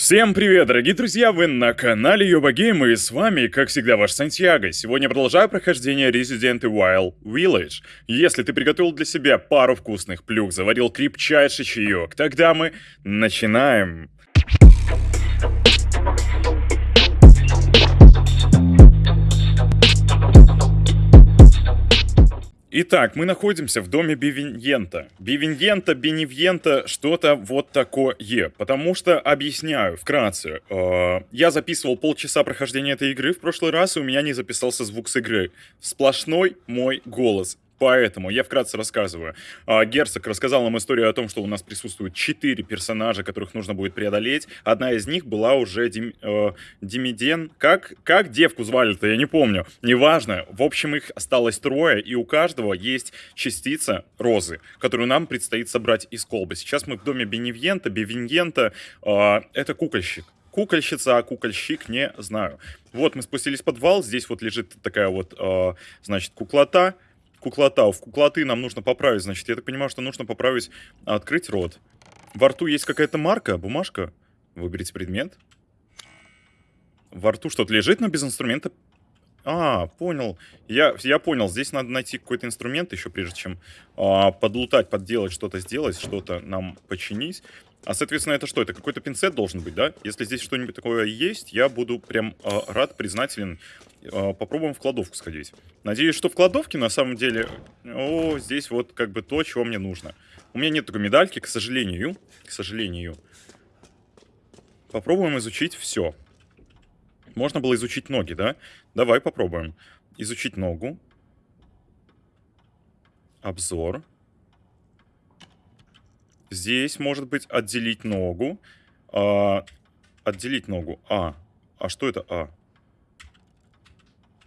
Всем привет, дорогие друзья, вы на канале Йоба и с вами, как всегда, ваш Сантьяго. Сегодня продолжаю прохождение Resident Evil Village. Если ты приготовил для себя пару вкусных плюх, заварил крепчайший чаек, тогда мы начинаем. Итак, мы находимся в доме Бивиньента. Бивиньента, Беневьента, что-то вот такое. Потому что, объясняю вкратце, э, я записывал полчаса прохождения этой игры в прошлый раз, и у меня не записался звук с игры. Сплошной мой голос. Поэтому я вкратце рассказываю. А, Герцог рассказал нам историю о том, что у нас присутствуют четыре персонажа, которых нужно будет преодолеть. Одна из них была уже Дим, э, Димиден. Как, как девку звали-то, я не помню. Неважно. В общем, их осталось трое, и у каждого есть частица розы, которую нам предстоит собрать из колбы. Сейчас мы в доме Беневьента, Бевиньента. Э, это кукольщик. Кукольщица, а кукольщик не знаю. Вот мы спустились в подвал, здесь вот лежит такая вот, э, значит, куклота куклота. В куклоты нам нужно поправить, значит, я так понимаю, что нужно поправить, открыть рот. Во рту есть какая-то марка, бумажка. Выберите предмет. Во рту что-то лежит, но без инструмента. А, понял. Я, я понял, здесь надо найти какой-то инструмент еще, прежде чем а, подлутать, подделать, что-то сделать, что-то нам починить. А, соответственно, это что? Это какой-то пинцет должен быть, да? Если здесь что-нибудь такое есть, я буду прям э, рад, признателен. Э, попробуем в кладовку сходить. Надеюсь, что в кладовке на самом деле... О, здесь вот как бы то, чего мне нужно. У меня нет такой медальки, к сожалению. К сожалению. Попробуем изучить все. Можно было изучить ноги, да? Давай попробуем. Изучить ногу. Обзор. Здесь может быть отделить ногу. А, отделить ногу. А. А что это А?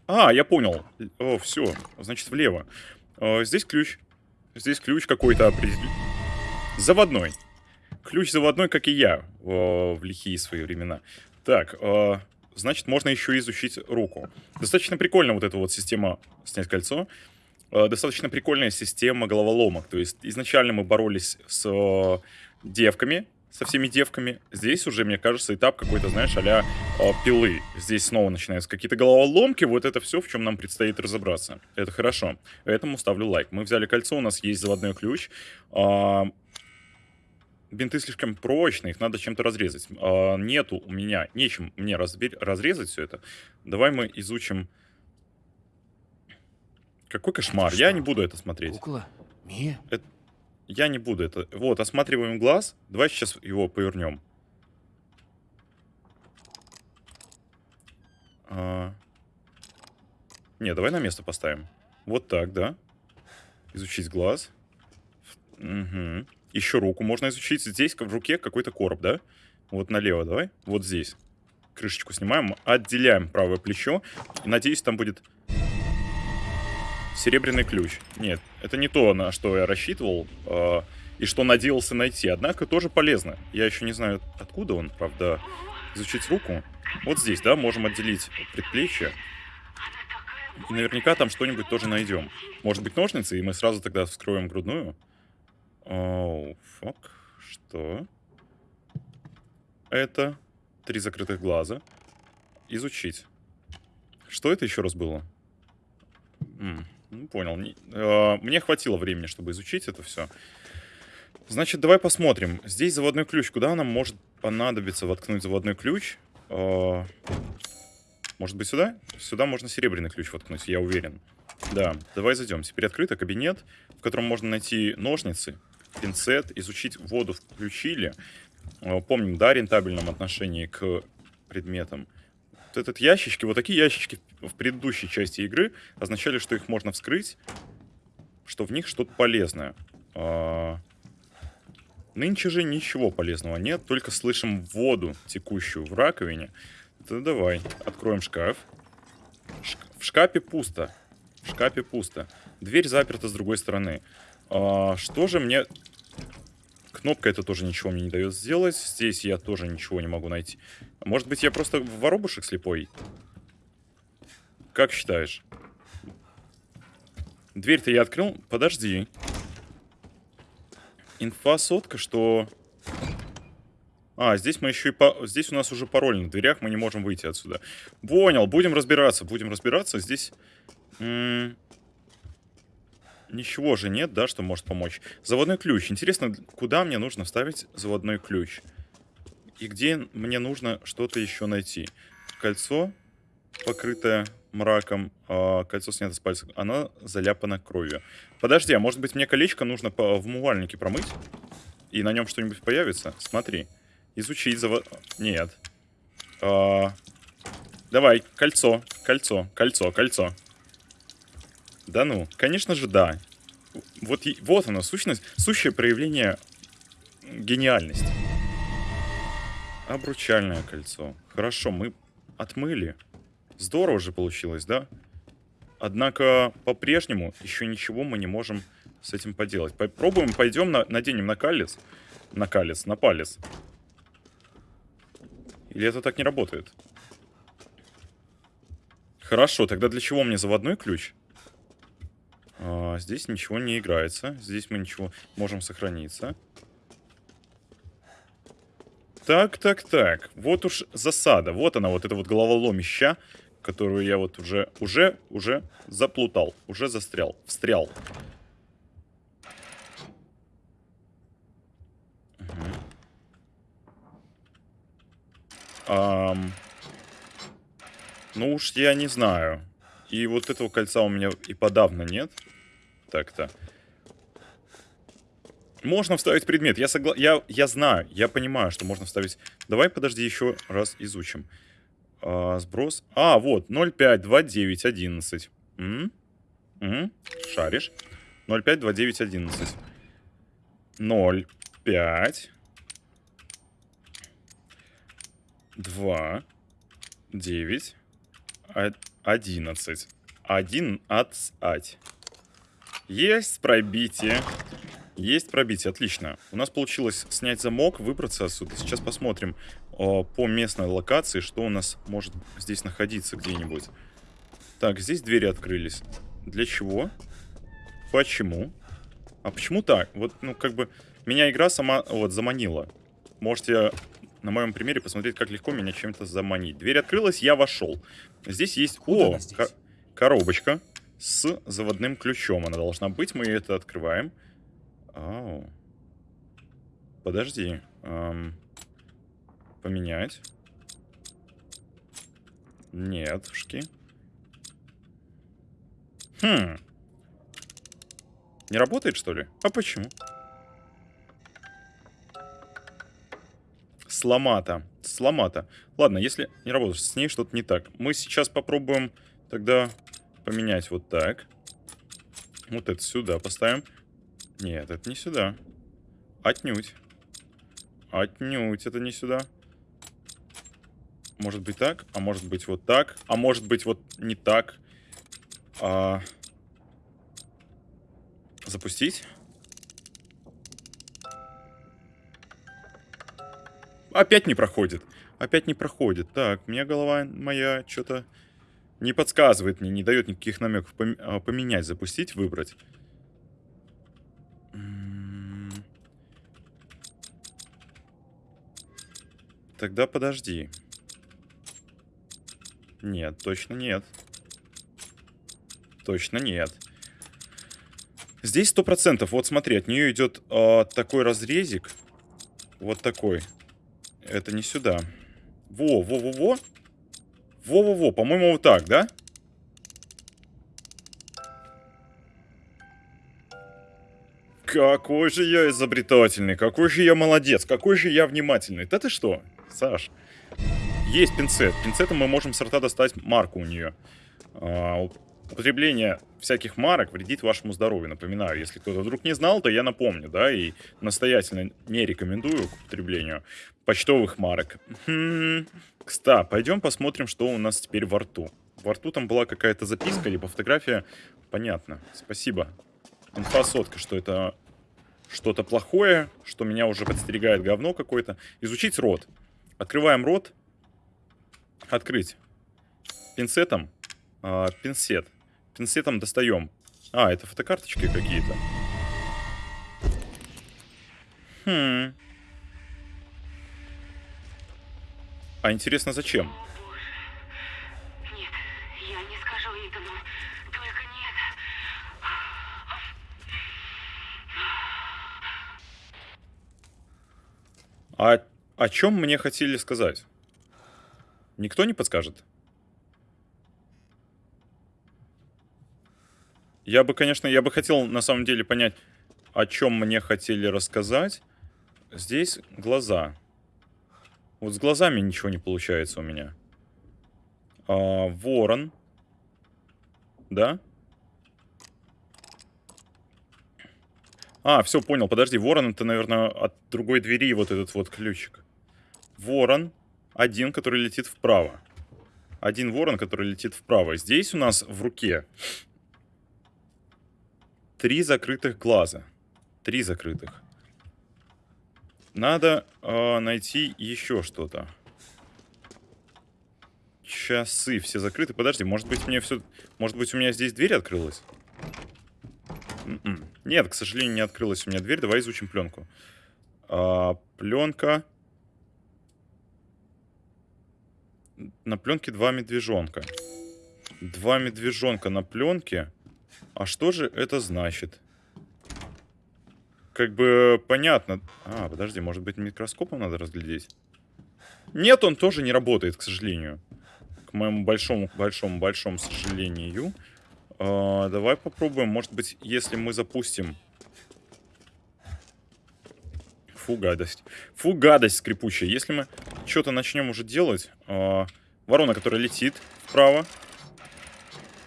А, я понял. О, все. Значит, влево. А, здесь ключ. Здесь ключ какой-то определенный. Заводной. Ключ заводной, как и я в, в лихие свои времена. Так, э, значит, можно еще изучить руку. Достаточно прикольно вот эта вот система снять кольцо. Э, достаточно прикольная система головоломок. То есть изначально мы боролись с э, девками, со всеми девками. Здесь уже, мне кажется, этап какой-то, знаешь, а пилы. Здесь снова начинаются какие-то головоломки. Вот это все, в чем нам предстоит разобраться. Это хорошо. Поэтому ставлю лайк. Мы взяли кольцо, у нас есть заводной ключ. Э, бинты слишком прочные, их надо чем-то разрезать. Э, нету у меня, нечем мне разрезать все это. Давай мы изучим какой кошмар. Что? Я не буду это смотреть. Кукла? Мия? Это... Я не буду это... Вот, осматриваем глаз. Давай сейчас его повернем. А... Не, давай на место поставим. Вот так, да. Изучить глаз. Угу. Еще руку можно изучить. Здесь в руке какой-то короб, да? Вот налево давай. Вот здесь. Крышечку снимаем. Отделяем правое плечо. Надеюсь, там будет Серебряный ключ. Нет, это не то, на что я рассчитывал э, и что надеялся найти. Однако тоже полезно. Я еще не знаю, откуда он, правда. Изучить руку. Вот здесь, да, можем отделить предплечье. И наверняка там что-нибудь тоже найдем. Может быть ножницы, и мы сразу тогда вскроем грудную. Оу, фак. Что? Это три закрытых глаза. Изучить. Что это еще раз было? Ну, понял. А, мне хватило времени, чтобы изучить это все. Значит, давай посмотрим. Здесь заводной ключ. Куда нам может понадобиться воткнуть заводной ключ? А, может быть, сюда? Сюда можно серебряный ключ воткнуть, я уверен. Да, давай зайдем. Теперь открыто кабинет, в котором можно найти ножницы, пинцет, изучить воду включили. А, помним, да, рентабельном отношении к предметам этот ящички, вот такие ящички в предыдущей части игры означали, что их можно вскрыть, что в них что-то полезное. А... Нынче же ничего полезного нет, только слышим воду, текущую в раковине. Да давай, откроем шкаф. Ш в шкафе пусто. В шкафе пусто. Дверь заперта с другой стороны. А, что же мне Кнопка это тоже ничего мне не дает сделать. Здесь я тоже ничего не могу найти. Может быть, я просто воробушек слепой? Как считаешь? Дверь-то я открыл. Подожди. Инфа сотка, что... А, здесь мы еще и... По... Здесь у нас уже пароль на дверях, мы не можем выйти отсюда. Понял, будем разбираться, будем разбираться. Здесь... М Ничего же нет, да, что может помочь. Заводной ключ. Интересно, куда мне нужно вставить заводной ключ? И где мне нужно что-то еще найти? Кольцо, покрытое мраком, а кольцо снято с пальца. Оно заляпано кровью. Подожди, а может быть мне колечко нужно в умывальнике промыть? И на нем что-нибудь появится? Смотри. Изучить завод... Нет. А... Давай, кольцо, кольцо, кольцо, кольцо. Да ну, конечно же, да. Вот, вот оно, сущность, сущее проявление гениальности. Обручальное кольцо. Хорошо, мы отмыли. Здорово же получилось, да? Однако, по-прежнему, еще ничего мы не можем с этим поделать. Попробуем, пойдем, на, наденем на калец. На калец, на палец. Или это так не работает? Хорошо, тогда для чего мне заводной ключ? А, здесь ничего не играется. Здесь мы ничего можем сохраниться. Так, так, так. Вот уж засада. Вот она, вот эта вот головоломища, которую я вот уже, уже, уже заплутал. Уже застрял. Встрял. Ам... Ну уж я не знаю. И вот этого кольца у меня и подавно нет. Так-то. Можно вставить предмет. Я, согла... я, я знаю, я понимаю, что можно вставить... Давай, подожди, еще раз изучим. А, сброс. А, вот, 0,52911. М -м Шаришь. 0,52911. 0,5... 2, 9, 11. 1 от Есть пробитие. Есть пробитие, отлично. У нас получилось снять замок, выбраться отсюда. Сейчас посмотрим о, по местной локации, что у нас может здесь находиться где-нибудь. Так, здесь двери открылись. Для чего? Почему? А почему так? Вот, ну, как бы, меня игра сама, вот, заманила. Можете на моем примере посмотреть, как легко меня чем-то заманить. Дверь открылась, я вошел. Здесь есть... О, ко коробочка с заводным ключом. Она должна быть, мы это открываем. Ау. Подожди. Эм, поменять. Нетушки. Хм. Не работает, что ли? А почему? Сломата. Сломата. Ладно, если не работает, с ней что-то не так. Мы сейчас попробуем тогда поменять вот так. Вот это сюда поставим. Нет, это не сюда. Отнюдь. Отнюдь это не сюда. Может быть так, а может быть вот так, а может быть вот не так. А... Запустить. Опять не проходит. Опять не проходит. Так, мне голова моя что-то не подсказывает мне, не дает никаких намеков а, поменять, запустить, выбрать. Тогда подожди. Нет, точно нет. Точно нет. Здесь сто процентов. Вот смотри, от нее идет э, такой разрезик. Вот такой. Это не сюда. Во, во, во, во. Во-во-во, по-моему, вот так, да? Какой же я изобретательный, какой же я молодец, какой же я внимательный. Да ты что, Саш? Есть пинцет. Пинцетом мы можем с рта достать марку у нее. А, употребление всяких марок вредит вашему здоровью. Напоминаю, если кто-то вдруг не знал, то я напомню, да, и настоятельно не рекомендую к употреблению почтовых марок. Хм, кстати, пойдем посмотрим, что у нас теперь во рту. Во рту там была какая-то записка, либо фотография. Понятно. Спасибо. Инфа сотка, что это что-то плохое, что меня уже подстерегает говно какое-то. Изучить рот. Открываем рот. Открыть. Пинцетом. А, пинцет. Пинцетом достаем. А, это фотокарточки какие-то. Хм. А интересно, зачем? Нет, я не скажу Итану. Только нет. А о чем мне хотели сказать? Никто не подскажет? Я бы, конечно, я бы хотел на самом деле понять, о чем мне хотели рассказать. Здесь глаза. Вот с глазами ничего не получается у меня. А, ворон. Да? А, все, понял. Подожди, ворон это, наверное, от другой двери вот этот вот ключик. Ворон. Один, который летит вправо. Один ворон, который летит вправо. Здесь у нас в руке три закрытых глаза. Три закрытых. Надо э, найти еще что-то. Часы все закрыты. Подожди, может быть мне все... Может быть у меня здесь дверь открылась? М -м. Нет, к сожалению, не открылась у меня дверь. Давай изучим пленку. А, пленка. На пленке два медвежонка. Два медвежонка на пленке. А что же это значит? Как бы понятно. А, подожди, может быть микроскопом надо разглядеть? Нет, он тоже не работает, к сожалению. К моему большому, большому, большому сожалению. А, давай попробуем. Может быть, если мы запустим... Фу, гадость. Фу, гадость скрипучая. Если мы что-то начнем уже делать... А, ворона, которая летит вправо.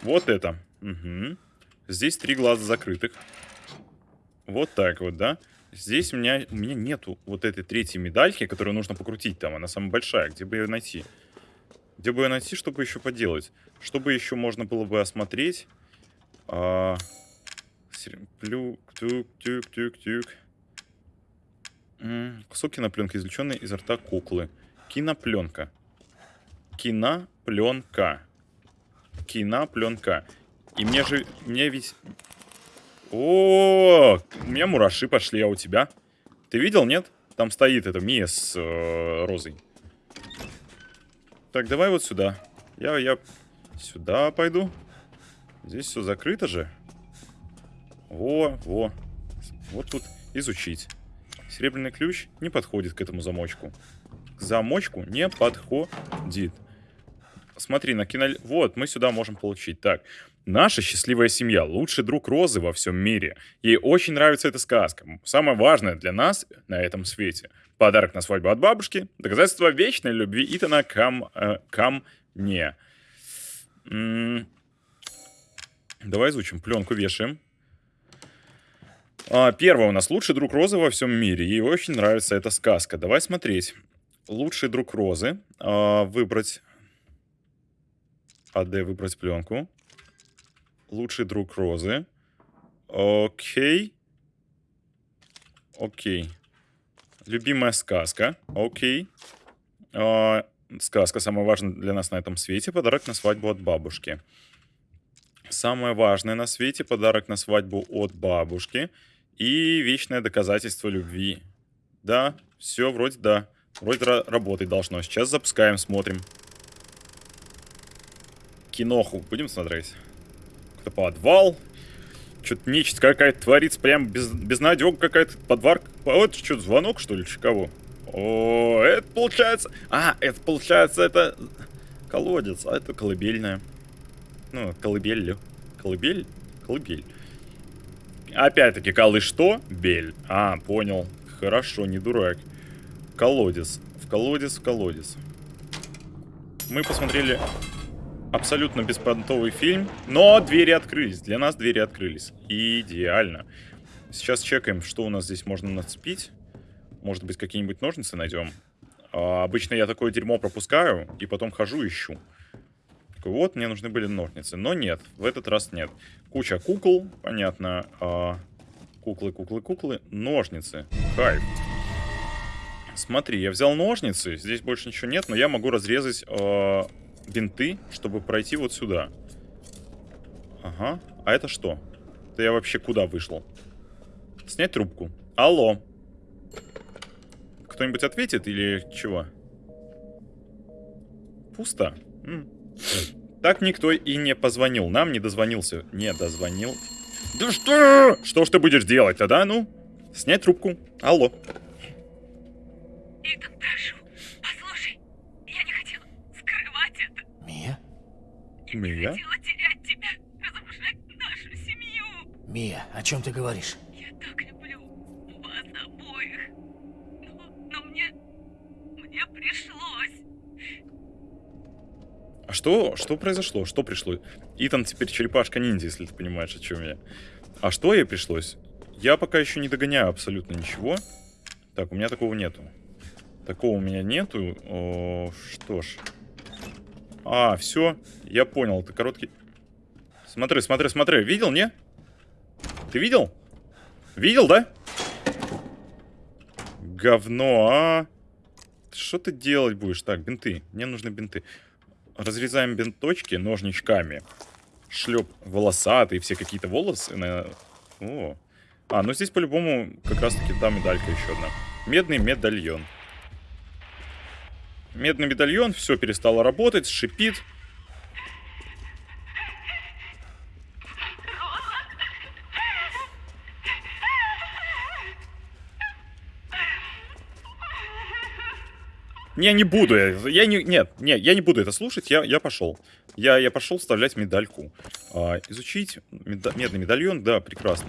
Вот это. Угу. Здесь три глаза закрытых. Вот так вот, да? Здесь у меня, у меня нету вот этой третьей медальки, которую нужно покрутить там. Она самая большая. Где бы ее найти? Где бы ее найти, чтобы еще поделать? Чтобы еще можно было бы осмотреть? А... Плюк, тюк, тюк, тюк, тюк. Кусок кинопленки, извлеченный из рта куклы. Кинопленка. Кинопленка. Кинопленка. И мне же... Мне ведь о, у меня мураши пошли, а у тебя? Ты видел, нет? Там стоит эта Мия с э, розой. Так, давай вот сюда. Я, я сюда пойду. Здесь все закрыто же. Во, во. Вот тут изучить. Серебряный ключ не подходит к этому замочку. К замочку не подходит. Смотри, на кино... Вот, мы сюда можем получить. Так, Наша счастливая семья – лучший друг Розы во всем мире. Ей очень нравится эта сказка. Самое важное для нас на этом свете. Подарок на свадьбу от бабушки. Доказательство вечной любви Итана кам, э, ко мне. М -м Давай изучим. Пленку вешаем. А, первое у нас. Лучший друг Розы во всем мире. Ей очень нравится эта сказка. Давай смотреть. Лучший друг Розы. А, выбрать... АД выбрать пленку. Лучший друг Розы. Окей. Окей. Любимая сказка. Окей. А, сказка самая важная для нас на этом свете. Подарок на свадьбу от бабушки. Самое важное на свете. Подарок на свадьбу от бабушки. И вечное доказательство любви. Да, все вроде да. Вроде работать должно. Сейчас запускаем, смотрим. Киноху будем смотреть? какой-то подвал. Что-то нечисть какая-то творится, прям без, безнадега какая-то, подвар. Вот что, звонок, что ли, кого? О, это получается... А, это получается, это колодец, а это колыбельная. Ну, колыбель, колыбель, колыбель. Опять-таки, колы что? Бель. А, понял. Хорошо, не дурак. Колодец. В колодец, в колодец. Мы посмотрели абсолютно беспонтовый фильм, но двери открылись. Для нас двери открылись. Идеально. Сейчас чекаем, что у нас здесь можно нацепить. Может быть, какие-нибудь ножницы найдем. А, обычно я такое дерьмо пропускаю и потом хожу ищу. Такой, вот, мне нужны были ножницы. Но нет, в этот раз нет. Куча кукол, понятно. А, куклы, куклы, куклы. Ножницы. Хайп. Смотри, я взял ножницы. Здесь больше ничего нет, но я могу разрезать э, бинты, чтобы пройти вот сюда. Ага. А это что? Это я вообще куда вышел? Снять трубку. Алло. Кто-нибудь ответит или чего? Пусто. Так никто и не позвонил. Нам не дозвонился. Не дозвонил. Да что? Что ж ты будешь делать тогда? Ну, снять трубку. Алло. Итан, прошу, послушай. Я не хотела скрывать это. Мия? Мия? Хотела терять тебя, разрушать нашу семью. Мия, о чем ты говоришь? Я так люблю вас обоих. Но, но мне... Мне пришлось. А что, что произошло? Что пришло? Итан теперь черепашка-ниндзя, если ты понимаешь, о чем я. А что ей пришлось? Я пока еще не догоняю абсолютно ничего. Так, у меня такого нету. Такого у меня нету. О, что ж. А, все. Я понял, это короткий... Смотри, смотри, смотри. Видел, не? Ты видел? Видел, да? Говно, а? Что ты делать будешь? Так, бинты. Мне нужны бинты. Разрезаем бинточки ножничками. Шлеп волосатые, все какие-то волосы. На... О. А, ну здесь по-любому как раз-таки та медалька еще одна. Медный медальон. Медный медальон, все перестало работать, шипит. Не, не буду. Я, я не, нет, нет, я не буду это слушать. Я, я пошел. Я, я пошел вставлять медальку. А, изучить меда- медный медальон, да, прекрасно.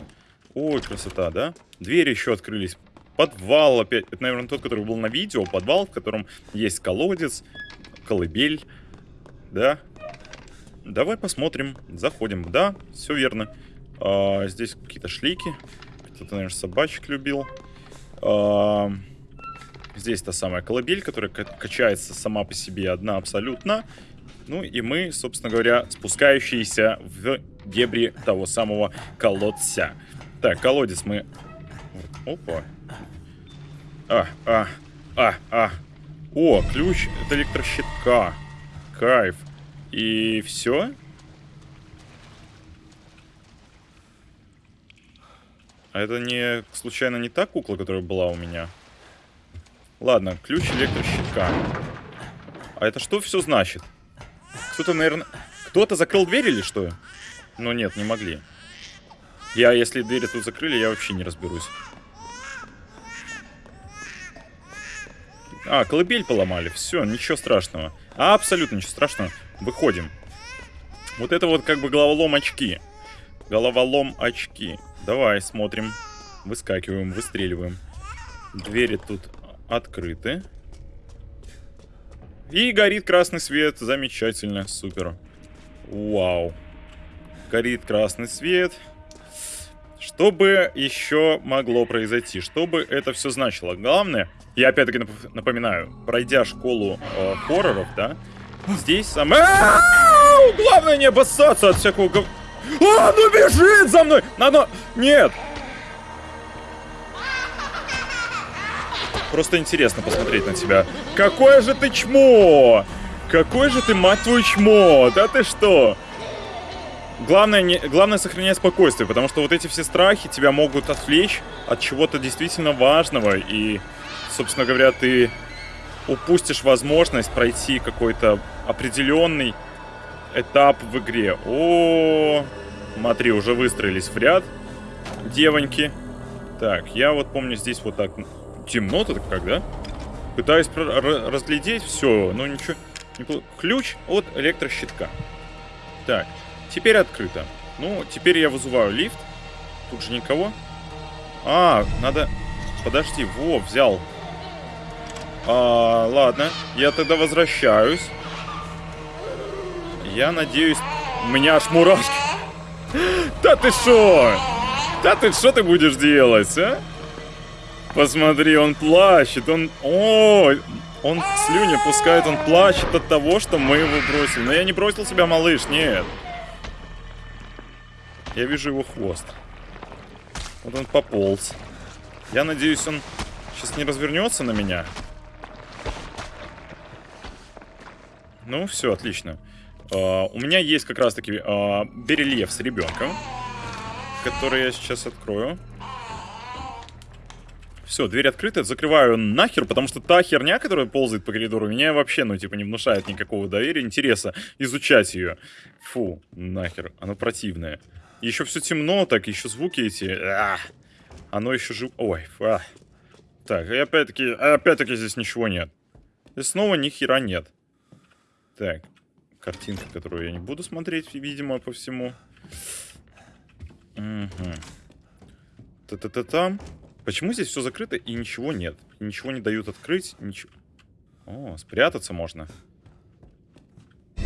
Ой, красота, да? Двери еще открылись. Подвал опять. Это, наверное, тот, который был на видео. Подвал, в котором есть колодец, колыбель. Да? Давай посмотрим. Заходим. Да, все верно. А, здесь какие-то шлейки. Кто-то, наверное, собачек любил. А, здесь та самая колыбель, которая ка- качается сама по себе одна абсолютно. Ну и мы, собственно говоря, спускающиеся в дебри того самого колодца. Так, колодец мы... Опа. А, а, а, а. О, ключ от электрощитка. Кайф. И все? А это не, случайно, не та кукла, которая была у меня? Ладно, ключ электрощитка. А это что все значит? Кто-то, наверное... Кто-то закрыл дверь или что? Ну нет, не могли. Я, если двери тут закрыли, я вообще не разберусь. А, колыбель поломали. Все, ничего страшного. А, абсолютно ничего страшного. Выходим. Вот это вот как бы головолом очки. Головолом очки. Давай, смотрим. Выскакиваем, выстреливаем. Двери тут открыты. И горит красный свет. Замечательно, супер. Вау. Горит красный свет. Что бы еще могло произойти? Что бы это все значило? Главное, я опять-таки нап- напоминаю, пройдя школу э, хорроров, да, здесь самое... Главное не обоссаться от всякого... А, ну бежит за мной! Надо... Нет! Просто интересно посмотреть на тебя. Какое же ты чмо! Какой же ты, мать твою, чмо! Да ты что? Главное, не, главное сохранять спокойствие, потому что вот эти все страхи тебя могут отвлечь от чего-то действительно важного, и, собственно говоря, ты упустишь возможность пройти какой-то определенный этап в игре. О, смотри, уже выстроились в ряд девоньки. Так, я вот помню здесь вот так темно-то как, да? Пытаюсь разглядеть все, но ничего. не Ключ от электрощитка. Так, теперь открыто. Ну, теперь я вызываю лифт. Тут же никого. А, надо... Подожди, во, взял. А, ладно, я тогда возвращаюсь. Я надеюсь... У меня аж мурашки. Да ты шо? Да ты что ты будешь делать, а? Посмотри, он плачет, он... О, он слюни пускает, он плачет от того, что мы его бросили. Но я не бросил себя, малыш, нет. Я вижу его хвост. Вот он пополз. Я надеюсь, он сейчас не развернется на меня. Ну, все, отлично. А, у меня есть как раз-таки а, берельеф с ребенком, который я сейчас открою. Все, дверь открыта, закрываю нахер, потому что та херня, которая ползает по коридору, меня вообще, ну, типа, не внушает никакого доверия, интереса изучать ее. Фу, нахер, оно противное. Еще все темно, так, еще звуки эти. А, оно еще жив... Ой, а. Так, и опять-таки, опять-таки здесь ничего нет. И снова ни хера нет. Так, картинка, которую я не буду смотреть, видимо, по всему. Угу. Та-та-та-там. Почему здесь все закрыто и ничего нет? Ничего не дают открыть, ничего... О, спрятаться можно.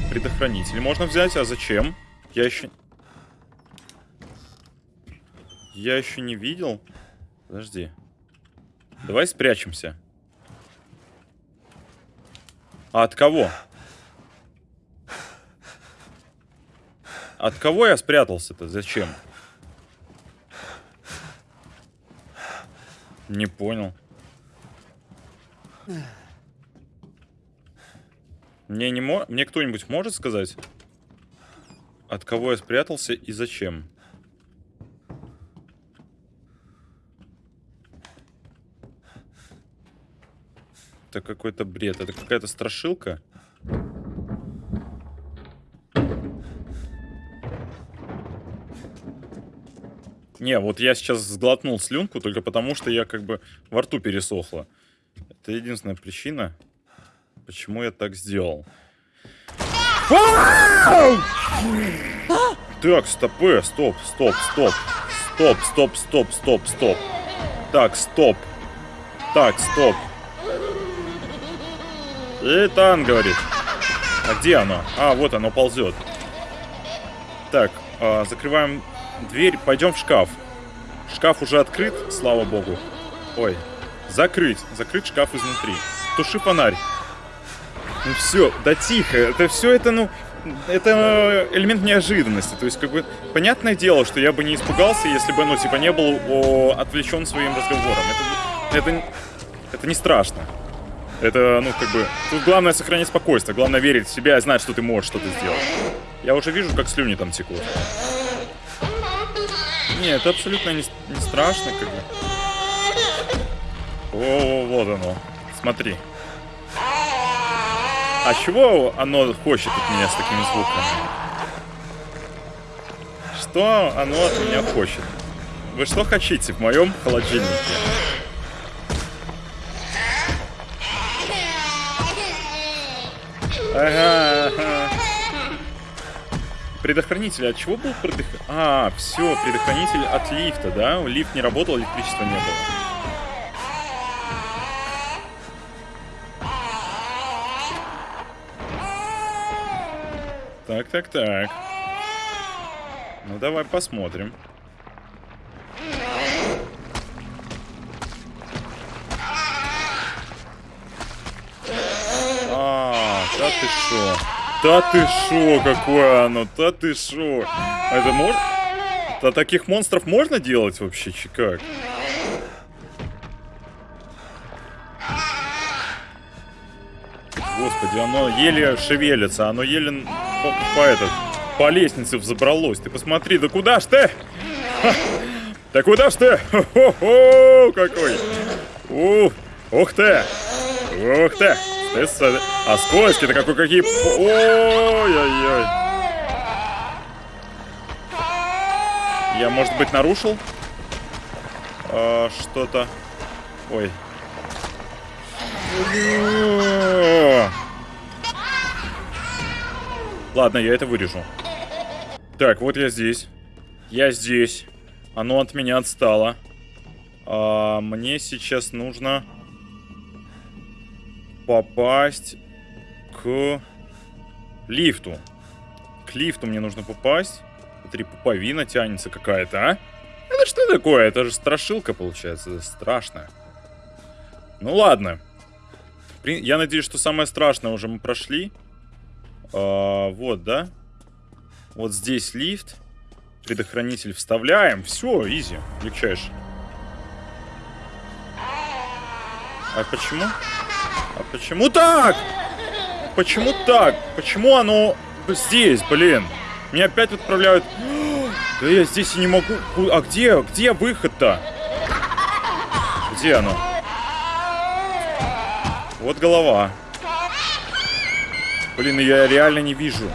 Предохранитель можно взять, а зачем? Я еще... Я еще не видел. Подожди. Давай спрячемся. А от кого? От кого я спрятался-то? Зачем? Не понял. Мне не мо... Мне кто-нибудь может сказать, от кого я спрятался и зачем? Это какой-то бред. Это какая-то страшилка. Не, вот я сейчас сглотнул слюнку только потому, что я как бы во рту пересохло. Это единственная причина, почему я так сделал. Так, стопы, стоп, стоп, стоп. Стоп, стоп, стоп, стоп, стоп. Так, стоп. Так, стоп. Итан говорит. А где оно? А, вот оно ползет. Так, э, закрываем дверь, пойдем в шкаф. Шкаф уже открыт, слава богу. Ой, закрыть, закрыть шкаф изнутри. Туши фонарь. Ну все, да тихо, это все это, ну, это элемент неожиданности. То есть, как бы, понятное дело, что я бы не испугался, если бы, ну, типа, не был о, отвлечен своим разговором. Это, это, это не страшно. Это, ну, как бы, тут главное сохранять спокойствие, главное верить в себя и знать, что ты можешь что-то сделать. Я уже вижу, как слюни там текут. Не, это абсолютно не, не страшно, как бы. О, вот оно. Смотри. А чего оно хочет от меня с такими звуками? Что оно от меня хочет? Вы что хотите в моем холодильнике? Ага. Предохранитель. От чего был предохранитель? А, все, предохранитель от лифта, да? Лифт не работал, электричества не было. Так, так, так. Ну, давай посмотрим. А, да ты шо? Да ты шо, какое оно? Да ты шо? А это можно? Да таких монстров можно делать вообще, как? Господи, оно еле шевелится, оно еле по, по, этот, по лестнице взобралось. Ты посмотри, да куда ж ты? Ха! Да куда ж ты? Хо-хо-хо, какой! Ух, ух ты! Ух ты! С... А скользкий-то какой, какие... Ой-ой-ой. Я, может быть, нарушил? А, Что-то... Ой. Ладно, я это вырежу. Так, вот я здесь. Я здесь. Оно от меня отстало. А, мне сейчас нужно попасть к лифту. К лифту мне нужно попасть. Смотри, пуповина тянется какая-то, а? Это что такое? Это же страшилка, получается. Это страшно. Ну ладно. Я надеюсь, что самое страшное уже мы прошли. А, вот, да? Вот здесь лифт. Предохранитель вставляем. Все, изи. Легчайше. А почему? А почему так? Почему так? Почему оно здесь, блин? Меня опять отправляют... Да я здесь и не могу... А где? Где выход-то? Где оно? Вот голова. Блин, я реально не вижу.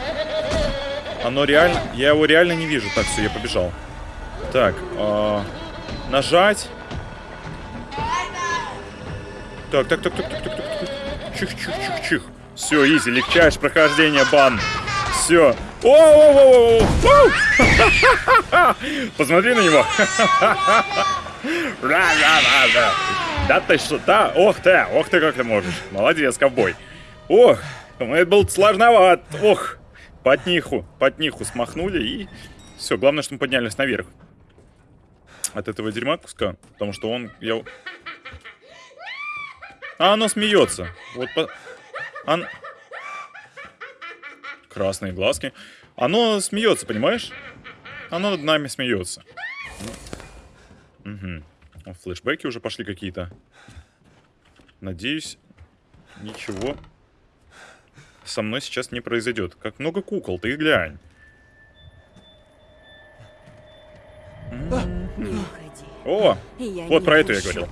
Оно реально... Я его реально не вижу. Так, все, я побежал. Так, э, нажать. Так, так, так, так, так, так, так, так. Чих, чих, чих, чих. Все, изи, легчайшее прохождение бан. Все. Посмотри на него. Да ты что, да? Ох ты, ох ты, как ты можешь. Молодец, ковбой. Ох, это был сложноват. Ох, под ниху, под ниху смахнули и... Все, главное, что мы поднялись наверх. От этого дерьма куска, потому что он... Я... А оно смеется. Вот по... Он... Красные глазки. Оно смеется, понимаешь? Оно над нами смеется. Угу. Флешбеки уже пошли какие-то. Надеюсь, ничего со мной сейчас не произойдет. Как много кукол, ты глянь. О, вот про эту я говорил.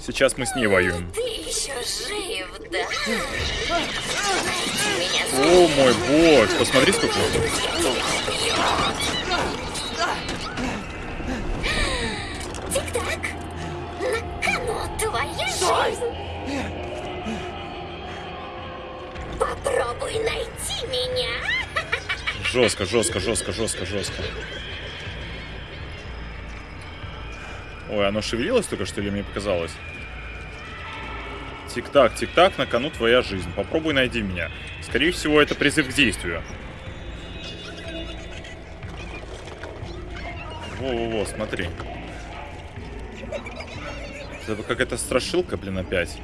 Сейчас мы с ней воюем. Ты еще жив, да? О мой бог, посмотри сколько. Тик-так, на кону твоя жизнь. Попробуй найти меня. Жестко, жестко, жестко, жестко, жестко. Ой, оно шевелилось только что или мне показалось? Тик-так, тик-так, на кону твоя жизнь. Попробуй найди меня. Скорее всего, это призыв к действию. Во-во-во, смотри. Это какая-то страшилка, блин, опять.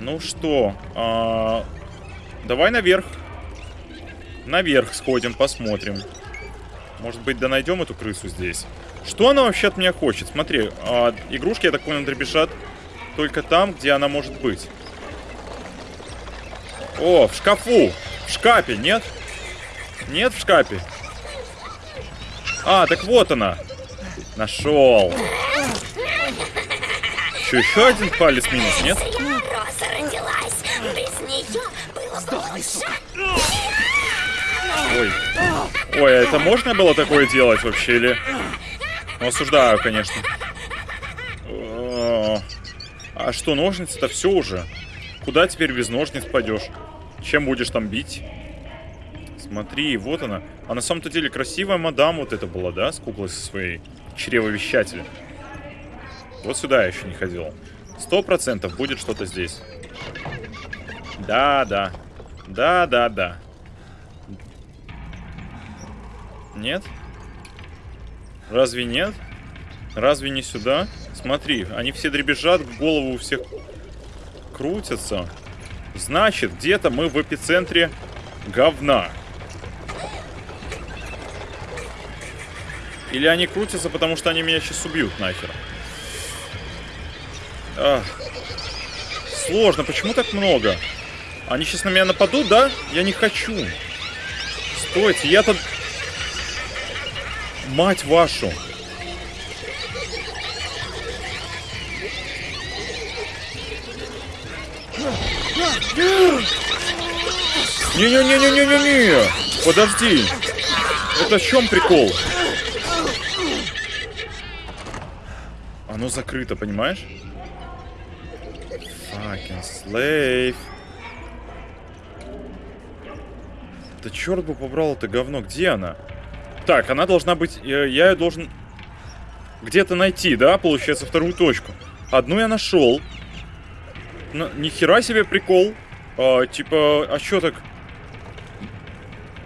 Ну что, а... давай наверх. Наверх сходим, посмотрим. Может быть, да найдем эту крысу здесь. Что она вообще от меня хочет? Смотри, а, игрушки, я так понял, дребезжат только там, где она может быть. О, в шкафу! В шкафе, нет? Нет в шкафе? А, так вот она. Нашел. Что, еще один палец минус, нет? Ой. Ой, а это можно было такое делать вообще, или... Ну, осуждаю, конечно. А что, ножницы-то все уже? Куда теперь без ножниц пойдешь? Чем будешь там бить? Смотри, вот она. А на самом-то деле красивая мадам вот это была, да? С куклой со своей чревовещателем. Вот сюда я еще не ходил. Сто процентов будет что-то здесь. Да, да. Да, да, да. Нет? Разве нет? Разве не сюда? Смотри, они все дребезжат, голову у всех крутятся. Значит, где-то мы в эпицентре говна. Или они крутятся, потому что они меня сейчас убьют нахер. Ах. Сложно, почему так много? Они сейчас на меня нападут, да? Я не хочу. Стойте, я-то... Мать вашу. Не-не-не-не-не-не-не! Подожди! Это в чем прикол? Оно закрыто, понимаешь? Fucking slave. Да черт бы побрал это говно. Где она? Так, она должна быть... Я, ее должен где-то найти, да? Получается, вторую точку. Одну я нашел. Ну, ни хера себе прикол. А, типа, а что так?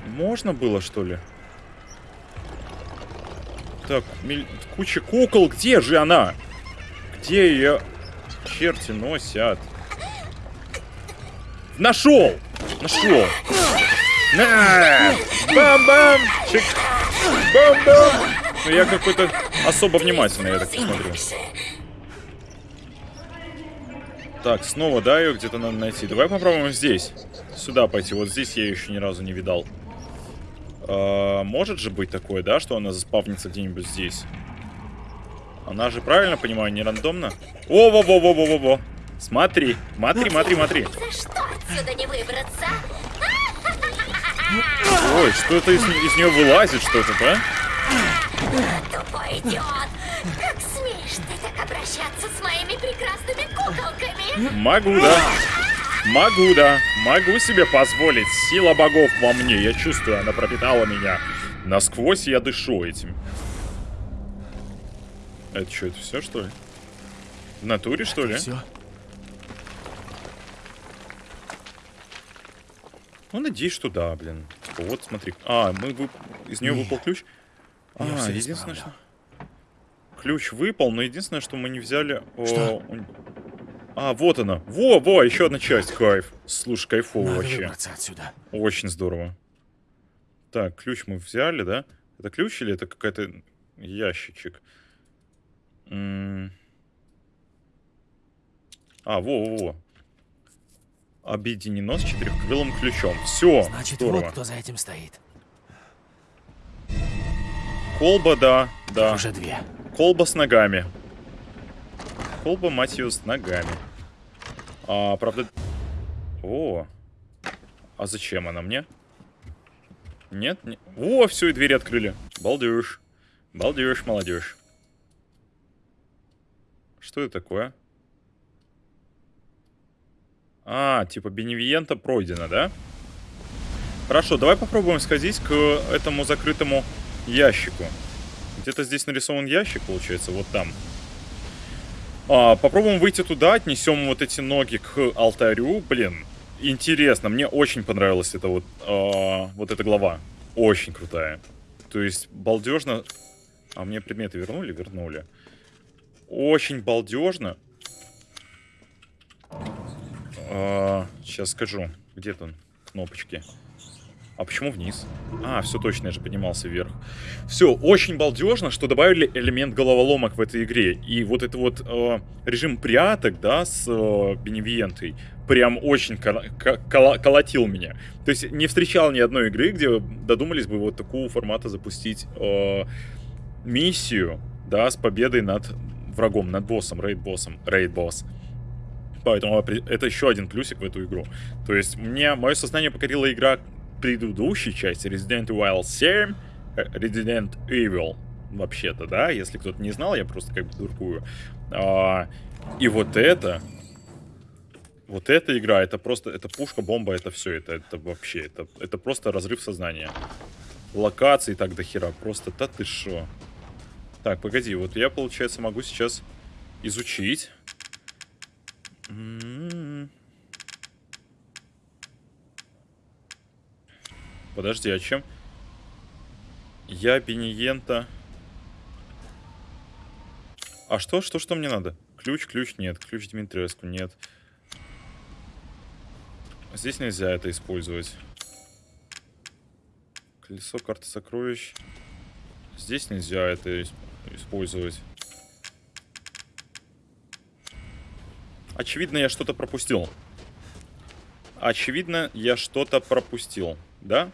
Можно было, что ли? Так, миль... куча кукол. Где же она? Где ее черти носят? Нашел! Нашел! На! Бам-бам! Чик! Бам-бам! Ну я какой-то особо внимательный, я так посмотрю. Так, снова, да, ее где-то надо найти. Давай попробуем здесь. Сюда пойти. Вот здесь я ее еще ни разу не видал. А, может же быть такое, да, что она заспавнится где-нибудь здесь? Она же, правильно понимаю, не рандомно? О-во-во-во-во-во-во. Смотри, смотри, смотри, смотри. За что отсюда не выбраться? Ой, что это из, из нее вылазит что-то, да? Тупой идиот! Как смеешь ты так обращаться с моими прекрасными куколками? Могу, да. Могу, да. Могу себе позволить. Сила богов во мне. Я чувствую, она пропитала меня. Насквозь я дышу этим. Это что, это все, что ли? В натуре, что ли? Все? Ну, надеюсь, что да, блин. Типа, вот, смотри. А, мы вы... из нее Не. выпал ключ. Я А, единственное, что... Ключ выпал, но единственное, что мы не взяли... о, Что? у- А, вот она. Во, во, еще одна часть. Кайф. Слушай, кайфово Надо вообще. отсюда. Очень здорово. Так, ключ мы взяли, да? Это ключ или это какая-то ящичек? М. А, во-во-во. Объединено с четырехкрылым ключом. Все, Значит, здорово. вот кто за этим стоит. Колба, да, да. Уже две. Колба с ногами. Колба, мать ее, с ногами. А, правда... О. А зачем она мне? Нет? не- О, все, и двери открыли. Балдеж. Балдеж, молодежь. Что это такое? А, типа Беневиента пройдено, да? Хорошо, давай попробуем сходить к этому закрытому ящику. Где-то здесь нарисован ящик, получается, вот там. А, попробуем выйти туда, отнесем вот эти ноги к алтарю. Блин, интересно, мне очень понравилась эта вот, а, вот эта глава. Очень крутая. То есть балдежно. А мне предметы вернули? Вернули. Очень балдежно. А, сейчас скажу. Где там кнопочки? А почему вниз? А, все точно, я же поднимался вверх. Все, очень балдежно, что добавили элемент головоломок в этой игре. И вот это вот э, режим пряток, да, с э, Беневиентой, прям очень кол- ко- кола- колотил меня. То есть не встречал ни одной игры, где додумались бы вот такого формата запустить э, миссию, да, с победой над врагом, над боссом, рейд-боссом, рейд-босс. Поэтому это еще один плюсик в эту игру. То есть мне мое сознание покорила игра предыдущей части Resident Evil 7, э, Resident Evil, вообще-то, да, если кто-то не знал, я просто как бы дуркую. А, и вот это, вот эта игра, это просто, это пушка, бомба, это все, это, это вообще, это, это просто разрыв сознания. Локаций так до хера, просто, да ты шо. Так, погоди, вот я, получается, могу сейчас изучить. М. Подожди, а чем? Я Бениента. А что, что, что мне надо? Ключ, ключ нет. Ключ Дмитриевску нет. Здесь нельзя это использовать. Колесо карты сокровищ. Здесь нельзя это ис- использовать. Очевидно, я что-то пропустил. Очевидно, я что-то пропустил. Да?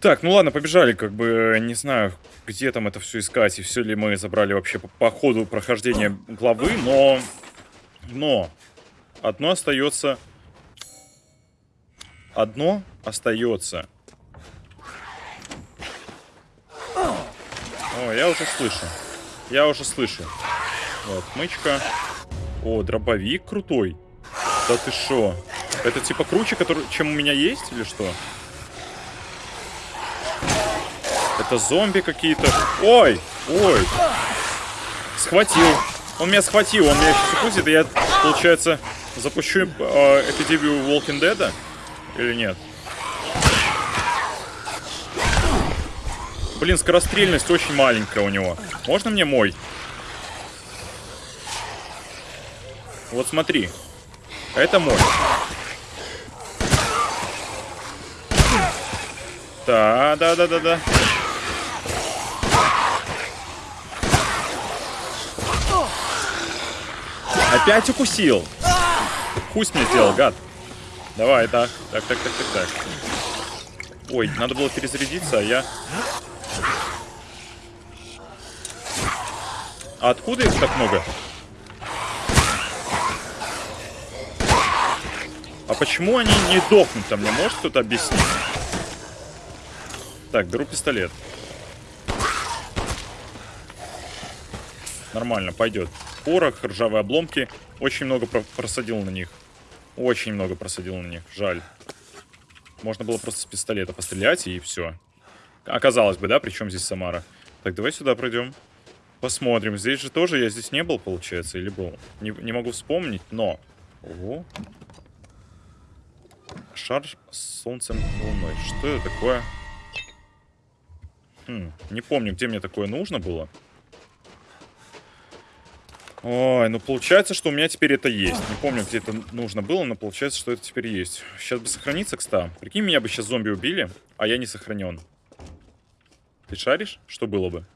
Так, ну ладно, побежали, как бы, не знаю, где там это все искать, и все ли мы забрали вообще по, по ходу прохождения главы, но... Но... Одно остается... Одно остается. О, я уже слышу. Я уже слышу. Вот, мычка. О, дробовик крутой. Да ты шо? Это типа круче, который, чем у меня есть, или что? Это зомби какие-то. Ой, ой. Схватил. Он меня схватил, он меня сейчас укусит, и я, получается, запущу э, эпидемию Walking Dead? Или нет? Блин, скорострельность очень маленькая у него. Можно мне мой? Вот смотри. Это мой. Да, да, да, да, да. Опять укусил. Хусь мне сделал, гад. Давай, так, так, так, так, так, так. Ой, надо было перезарядиться, а я... А откуда их так много? А почему они не дохнут там? Мне может кто-то объяснить? Так, беру пистолет. Нормально, пойдет. Порох, ржавые обломки. Очень много про просадил на них. Очень много просадил на них. Жаль. Можно было просто с пистолета пострелять и все. Оказалось бы, да? Причем здесь Самара? Так, давай сюда пройдем. Посмотрим. Здесь же тоже я здесь не был, получается, или был? Не, не могу вспомнить, но... Ого. Шар с солнцем и луной. Что это такое? Хм, не помню, где мне такое нужно было. Ой, ну получается, что у меня теперь это есть. Не помню, где это нужно было, но получается, что это теперь есть. Сейчас бы сохраниться, кстати. Прикинь, меня бы сейчас зомби убили, а я не сохранен. Ты шаришь? Что было бы?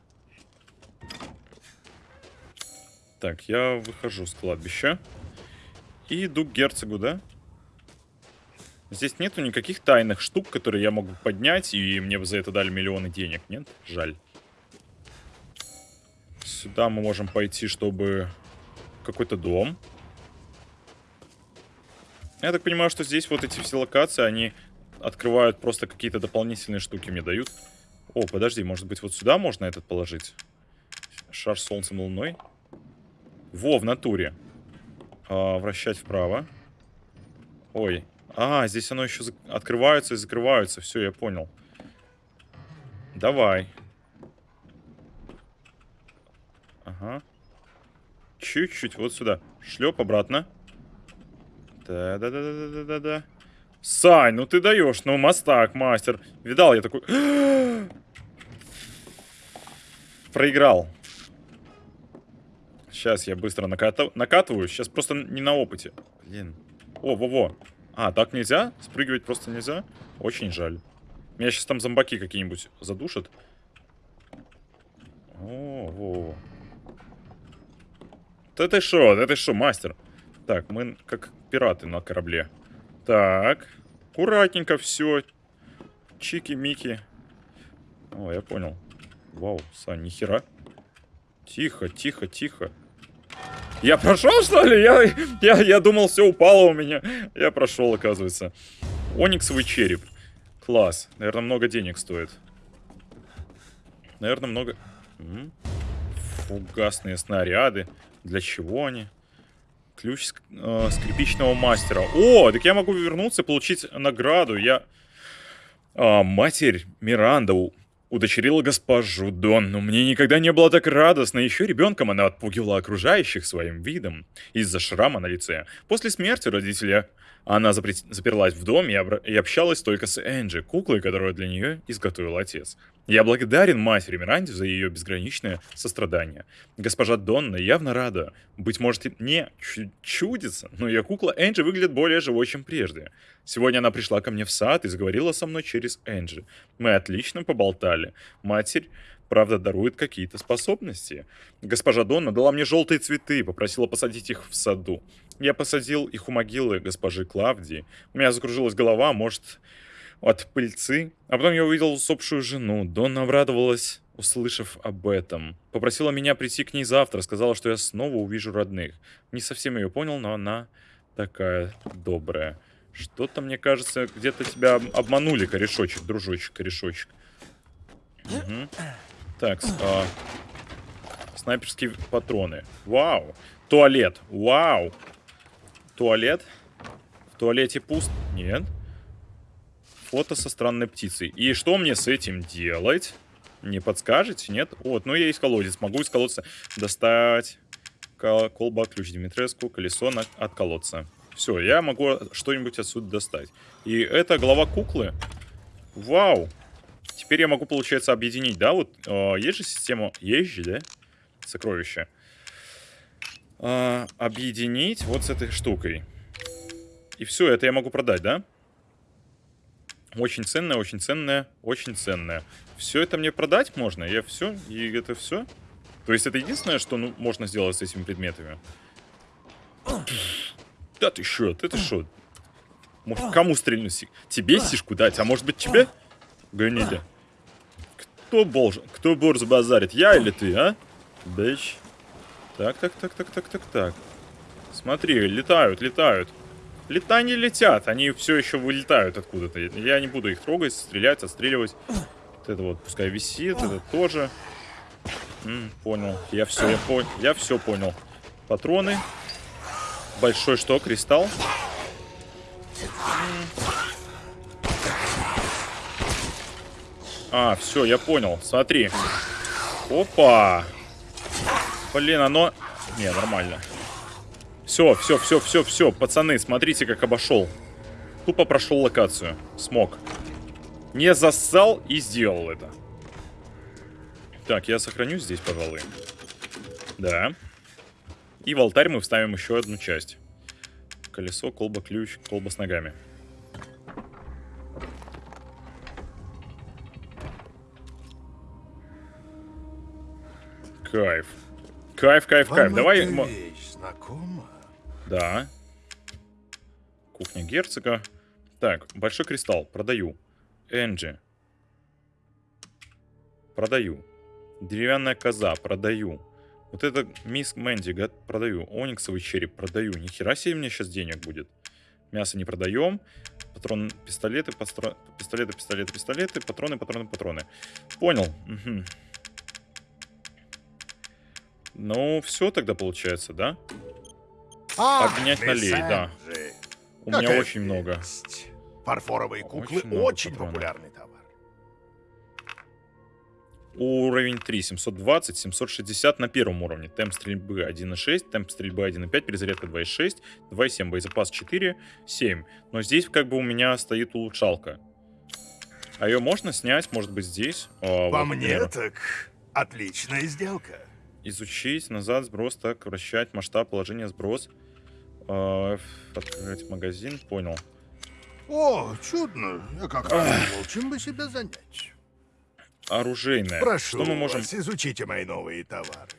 Так, я выхожу с кладбища. И иду к герцогу, да? Здесь нету никаких тайных штук, которые я могу поднять, и мне бы за это дали миллионы денег. Нет? Жаль. Сюда мы можем пойти, чтобы... Какой-то дом. Я так понимаю, что здесь вот эти все локации, они открывают просто какие-то дополнительные штуки мне дают. О, подожди, может быть вот сюда можно этот положить? Шар с солнцем и луной. Во, в натуре. А, вращать вправо. Ой. А, здесь оно еще открывается и закрывается. Все, я понял. Давай. Ага. Чуть-чуть вот сюда. Шлеп обратно. Да-да-да-да-да-да-да. Сань, ну ты даешь, ну мастак, мастер. Видал, я такой... Проиграл. Сейчас я быстро накатываю. Сейчас просто не на опыте. Блин. О, во-во. А, так нельзя? Спрыгивать просто нельзя? Очень жаль. Меня сейчас там зомбаки какие-нибудь задушат. О, во. Да ты шо, да ты шо, мастер? Так, мы как пираты на корабле. Так, аккуратненько все. Чики-мики. О, я понял. Вау, Сань, нихера. Тихо, тихо, тихо. Я прошел, что ли? Я, я, я думал, все упало у меня. Я прошел, оказывается. Ониксовый череп. Класс. Наверное, много денег стоит. Наверное, много... Фугасные снаряды. Для чего они? Ключ э, скрипичного мастера. О, так я могу вернуться и получить награду. Я... А, матерь Миранда удочерила госпожу Дон, но мне никогда не было так радостно. Еще ребенком она отпугивала окружающих своим видом из-за шрама на лице. После смерти родителя она запр... заперлась в доме и, и общалась только с Энджи, куклой, которую для нее изготовил отец. Я благодарен матери Миранде за ее безграничное сострадание. Госпожа Донна явно рада. Быть может, не чудится, но ее кукла Энджи выглядит более живой, чем прежде. Сегодня она пришла ко мне в сад и заговорила со мной через Энджи. Мы отлично поболтали. Матерь правда, дарует какие-то способности. Госпожа Донна дала мне желтые цветы и попросила посадить их в саду. Я посадил их у могилы госпожи Клавдии. У меня закружилась голова, может, от пыльцы. А потом я увидел усопшую жену. Донна обрадовалась, услышав об этом. Попросила меня прийти к ней завтра, сказала, что я снова увижу родных. Не совсем ее понял, но она такая добрая. Что-то, мне кажется, где-то тебя обманули, корешочек, дружочек, корешочек. Угу. Так, а, снайперские патроны. Вау. Туалет. Вау. Туалет. В туалете пуст? Нет. Фото со странной птицей. И что мне с этим делать? Не подскажете? Нет? Вот, ну я есть колодец. Могу из колодца достать колба, ключ Димитреску, колесо на... от колодца. Все, я могу что-нибудь отсюда достать. И это голова куклы. Вау. Теперь я могу, получается, объединить, да? Вот э, есть же система... Есть же, да? Сокровища. Э, объединить вот с этой штукой. И все, это я могу продать, да? Очень ценное, очень ценное, очень ценное. Все это мне продать можно? Я все? И это все? То есть это единственное, что ну, можно сделать с этими предметами? Да ты шо? Ты ты шо? Может, кому стрельнуть? Тебе сишку дать? А может быть тебе? Гнида. Кто, должен, кто борз базарит, я или ты, а? Бэч. Так, так, так, так, так, так, так. Смотри, летают, летают. Лета не летят, они все еще вылетают откуда-то. Я не буду их трогать, стрелять, отстреливать. Вот это вот пускай висит, это тоже. М, понял. Я все, я, по... я все понял. Патроны. Большой что, кристалл? А, все, я понял. Смотри. Опа. Блин, оно... Не, нормально. Все, все, все, все, все. Пацаны, смотрите, как обошел. Тупо прошел локацию. Смог. Не зассал и сделал это. Так, я сохраню здесь, пожалуй. Да. И в алтарь мы вставим еще одну часть. Колесо, колба, ключ, колба с ногами. Кайф. Кайф, кайф, кайф. Вам Давай... вещь знакома? Да. Кухня герцога. Так, большой кристалл. Продаю. Энджи. Продаю. Деревянная коза. Продаю. Вот это мисс Мэнди. Продаю. Ониксовый череп. Продаю. Нихера себе мне сейчас денег будет. Мясо не продаем. Патрон, пистолеты, пистолеты, пистолеты, пистолеты, патроны, патроны, патроны. Понял. Мгм. Ну, все тогда получается, да? Обменять на лей, да. У меня очень много. Фарфоровые куклы Очень популярный товар. Уровень 3, 720, 760 на первом уровне. Темп стрельбы 1.6, темп стрельбы 1.5, перезарядка 2.6, 2.7, боезапас 4, 7. Но здесь как бы у меня стоит улучшалка. А ее можно снять, может быть, здесь? А, По вот, мне, так отличная сделка. Изучить, назад, сброс, так, вращать, масштаб, положение, сброс. А, открыть магазин, понял. О, чудно. Я как думал, чем бы себя занять. Оружейное. Прошу Что мы можем... вас, изучите мои новые товары.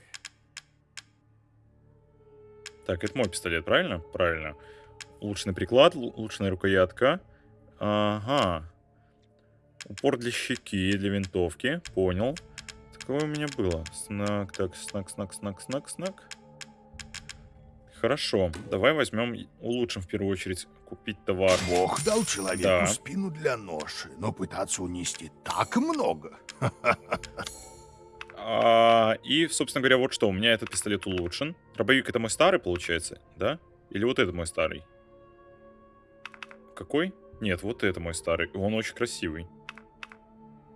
Так, это мой пистолет, правильно? Правильно. Улучшенный приклад, улучшенная рукоятка. Ага. Упор для щеки, для винтовки. Понял. Такое у меня было. Снак, так, снак, снак, снак, снак, снак. Хорошо. Давай возьмем, улучшим в первую очередь купить товар. Бог дал человеку Да. спину для ноши, но пытаться унести так много. А, и, собственно говоря, вот что. У меня этот пистолет улучшен. Дробовик это мой старый, получается, да? Или вот это мой старый? Какой? Нет, вот это мой старый. Он очень красивый.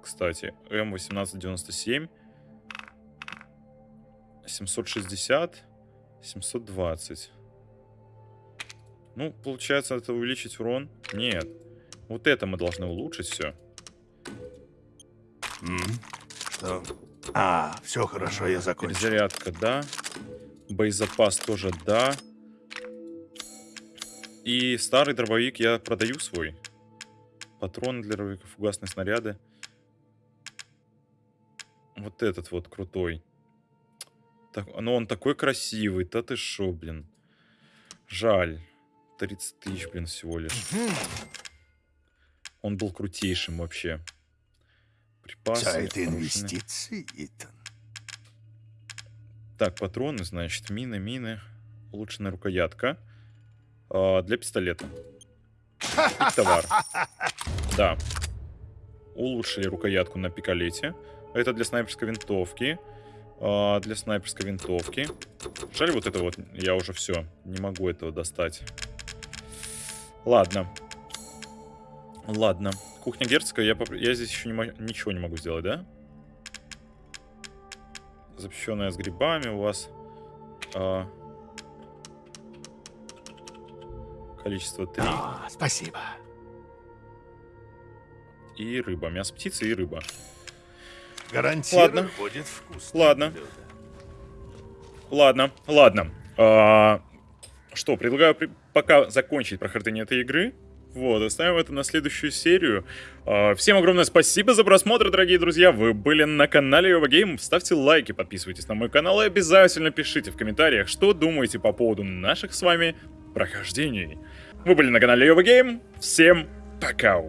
Кстати, М1897. 760. 720. Ну, получается, это увеличить урон? Нет. Вот это мы должны улучшить все. М? Что? А, все хорошо, я закончил. Перезарядка, да. Боезапас тоже, да. И старый дробовик я продаю свой. Патроны для дробовика, фугасные снаряды. Вот этот вот крутой. Так, ну он такой красивый, да ты шо, блин. Жаль. 30 тысяч, блин, всего лишь. Он был крутейшим вообще. Припасы. Вся это инвестиции, Итан. Так, патроны, значит, мины, мины. Улучшенная рукоятка. А, для пистолета. И товар. Да. Улучшили рукоятку на пикалете. Это для снайперской винтовки. А, для снайперской винтовки. Жаль, вот это вот, я уже все, не могу этого достать. Ладно. Ладно. Кухня герцога, я, поп- я здесь еще не ничего не могу сделать, да? Запрещенная с грибами у вас. а, количество 3. А, спасибо. И рыба. Мясо птицы и рыба. Гарантирую, Ладно. будет вкусно. Ладно. Ладно, ладно. А, что, предлагаю при- пока закончить прохождение этой игры. Вот, оставим это на следующую серию. А, всем огромное спасибо за просмотр, дорогие друзья. Вы были на канале Йова Гейм. Ставьте лайки, подписывайтесь на мой канал и обязательно пишите в комментариях, что думаете по поводу наших с вами прохождений. Вы были на канале Йова Гейм. Всем пока!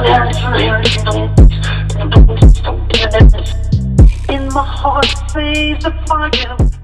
In my heart, say the fire.